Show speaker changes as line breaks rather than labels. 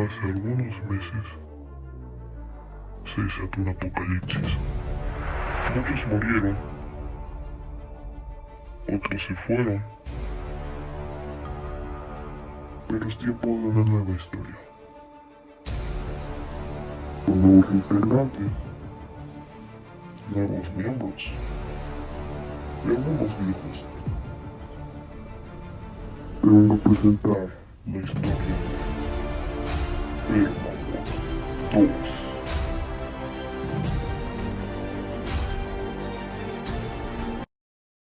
Hace algunos meses se desató un apocalipsis. Muchos murieron, otros se fueron, pero es tiempo de una nueva historia. Con nuevos integrantes, nuevos miembros y algunos viejos. Te vengo a presentar la historia Mm. Oh.